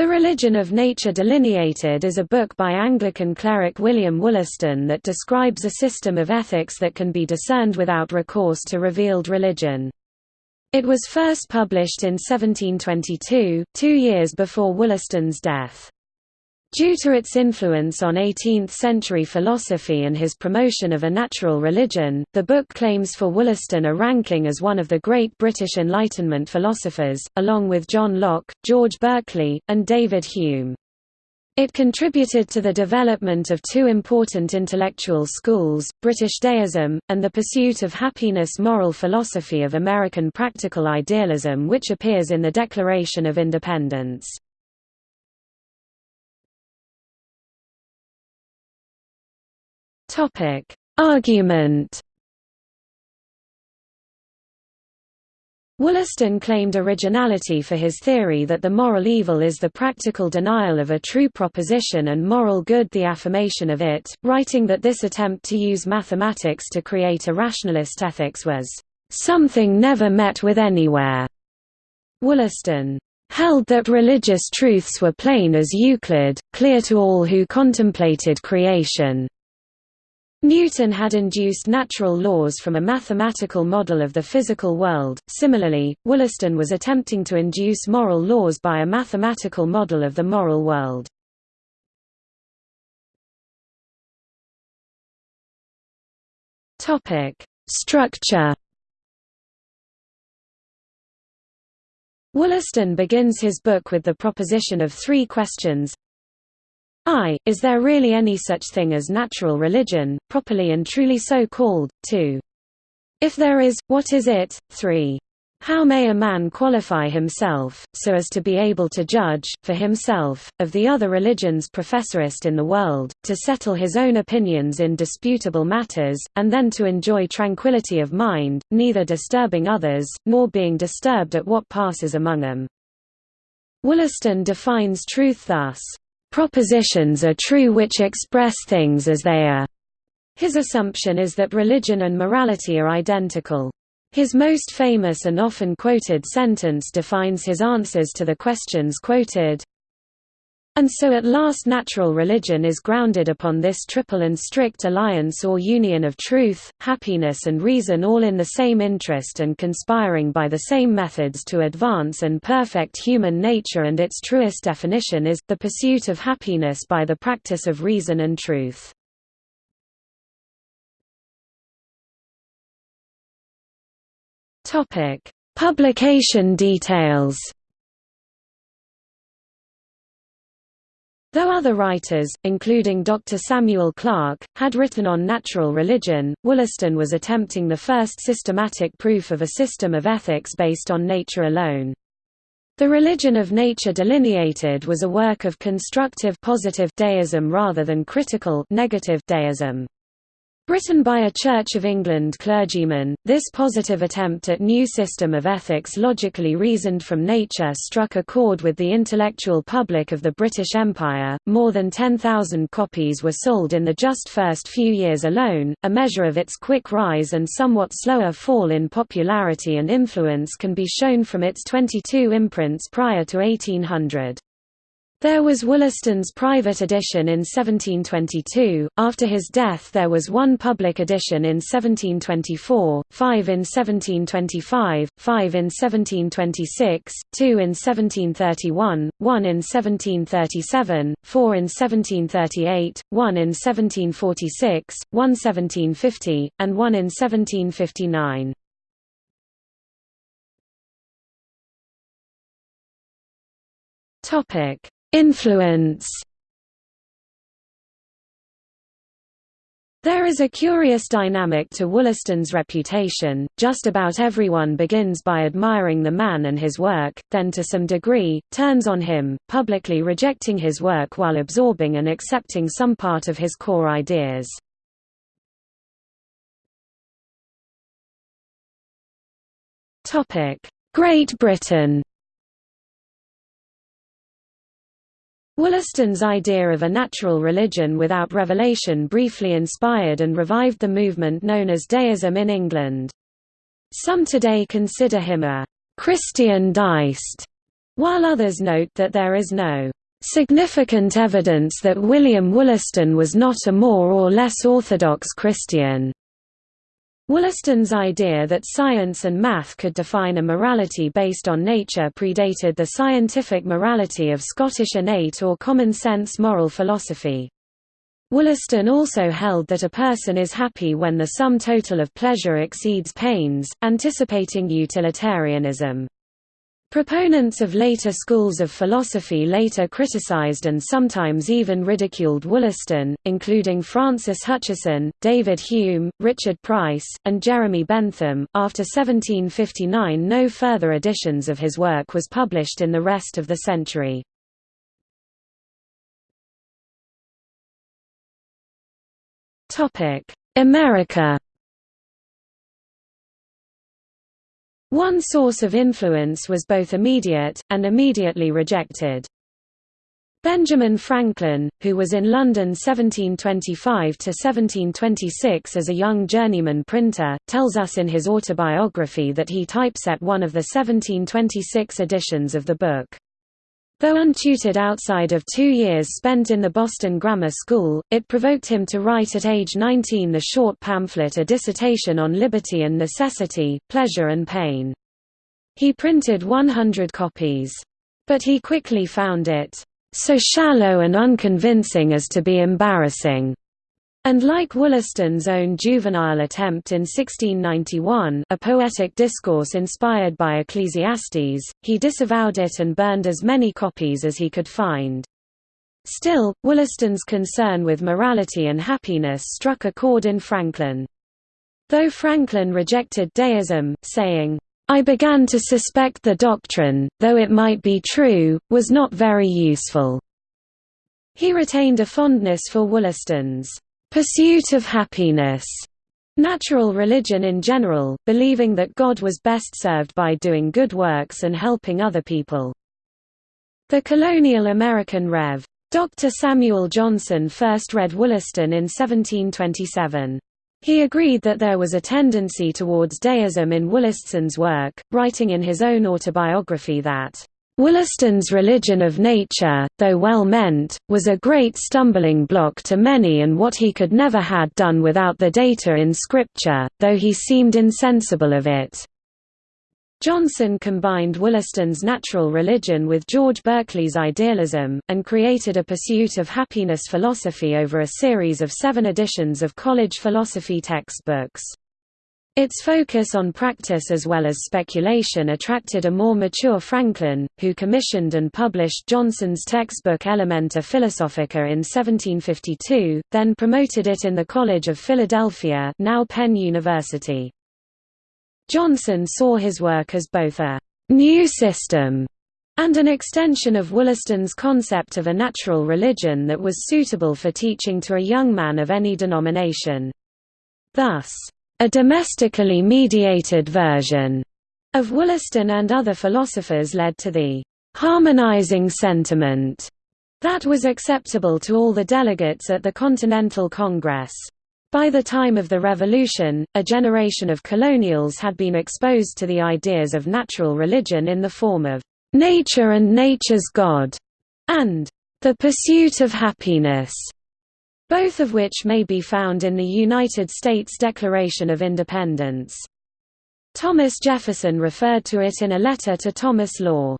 The Religion of Nature Delineated is a book by Anglican cleric William Wollaston that describes a system of ethics that can be discerned without recourse to revealed religion. It was first published in 1722, two years before Wollaston's death. Due to its influence on 18th-century philosophy and his promotion of a natural religion, the book claims for Wollaston a ranking as one of the great British Enlightenment philosophers, along with John Locke, George Berkeley, and David Hume. It contributed to the development of two important intellectual schools, British deism, and the pursuit of happiness moral philosophy of American practical idealism which appears in the Declaration of Independence. Topic: Argument. Wollaston claimed originality for his theory that the moral evil is the practical denial of a true proposition and moral good the affirmation of it, writing that this attempt to use mathematics to create a rationalist ethics was something never met with anywhere. Wollaston held that religious truths were plain as Euclid, clear to all who contemplated creation, Newton had induced natural laws from a mathematical model of the physical world. Similarly, Wollaston was attempting to induce moral laws by a mathematical model of the moral world. Topic: Structure. Wollaston begins his book with the proposition of three questions I. Is there really any such thing as natural religion, properly and truly so called? 2. If there is, what is it? 3. How may a man qualify himself, so as to be able to judge, for himself, of the other religions professorist in the world, to settle his own opinions in disputable matters, and then to enjoy tranquillity of mind, neither disturbing others, nor being disturbed at what passes among them? Wollaston defines truth thus, Propositions are true which express things as they are. His assumption is that religion and morality are identical. His most famous and often quoted sentence defines his answers to the questions quoted. And so at last natural religion is grounded upon this triple and strict alliance or union of truth, happiness and reason all in the same interest and conspiring by the same methods to advance and perfect human nature and its truest definition is, the pursuit of happiness by the practice of reason and truth. Publication details Though other writers, including Dr. Samuel Clarke, had written on natural religion, Wollaston was attempting the first systematic proof of a system of ethics based on nature alone. The Religion of Nature Delineated was a work of constructive positive deism rather than critical negative deism. Written by a Church of England clergyman, this positive attempt at new system of ethics logically reasoned from nature struck a chord with the intellectual public of the British Empire. More than 10,000 copies were sold in the just first few years alone. A measure of its quick rise and somewhat slower fall in popularity and influence can be shown from its 22 imprints prior to 1800. There was Wollaston's private edition in 1722, after his death there was one public edition in 1724, five in 1725, five in 1726, two in 1731, one in 1737, four in 1738, one in 1746, one 1750, and one in 1759. Topic Influence. There is a curious dynamic to Wollaston's reputation, just about everyone begins by admiring the man and his work, then to some degree, turns on him, publicly rejecting his work while absorbing and accepting some part of his core ideas. Great Britain Wollaston's idea of a natural religion without revelation briefly inspired and revived the movement known as deism in England. Some today consider him a Christian deist, while others note that there is no significant evidence that William Wollaston was not a more or less orthodox Christian. Wollaston's idea that science and math could define a morality based on nature predated the scientific morality of Scottish innate or common-sense moral philosophy. Wollaston also held that a person is happy when the sum total of pleasure exceeds pains, anticipating utilitarianism. Proponents of later schools of philosophy later criticized and sometimes even ridiculed Wollaston, including Francis Hutcheson, David Hume, Richard Price, and Jeremy Bentham. After 1759, no further editions of his work was published in the rest of the century. Topic: America One source of influence was both immediate, and immediately rejected. Benjamin Franklin, who was in London 1725–1726 as a young journeyman printer, tells us in his autobiography that he typeset one of the 1726 editions of the book. Though untutored outside of two years spent in the Boston Grammar School, it provoked him to write at age 19 the short pamphlet A Dissertation on Liberty and Necessity, Pleasure and Pain. He printed 100 copies. But he quickly found it, "...so shallow and unconvincing as to be embarrassing." And like Wollaston's own juvenile attempt in 1691 a poetic discourse inspired by Ecclesiastes, he disavowed it and burned as many copies as he could find. Still, Wollaston's concern with morality and happiness struck a chord in Franklin. Though Franklin rejected deism, saying, I began to suspect the doctrine, though it might be true, was not very useful. He retained a fondness for Wollaston's pursuit of happiness, natural religion in general, believing that God was best served by doing good works and helping other people. The colonial American Rev. Dr. Samuel Johnson first read Wollaston in 1727. He agreed that there was a tendency towards deism in Wollaston's work, writing in his own autobiography that Wollaston's religion of nature, though well meant, was a great stumbling block to many and what he could never had done without the data in Scripture, though he seemed insensible of it. Johnson combined Wollaston's natural religion with George Berkeley's idealism, and created a pursuit of happiness philosophy over a series of seven editions of college philosophy textbooks. Its focus on practice as well as speculation attracted a more mature Franklin, who commissioned and published Johnson's textbook Elementa Philosophica in 1752, then promoted it in the College of Philadelphia now Penn University. Johnson saw his work as both a «new system» and an extension of Wollaston's concept of a natural religion that was suitable for teaching to a young man of any denomination. Thus, a domestically mediated version of Wollaston and other philosophers led to the harmonizing sentiment that was acceptable to all the delegates at the Continental Congress. By the time of the Revolution, a generation of colonials had been exposed to the ideas of natural religion in the form of nature and nature's God, and the pursuit of happiness both of which may be found in the United States Declaration of Independence. Thomas Jefferson referred to it in a letter to Thomas Law.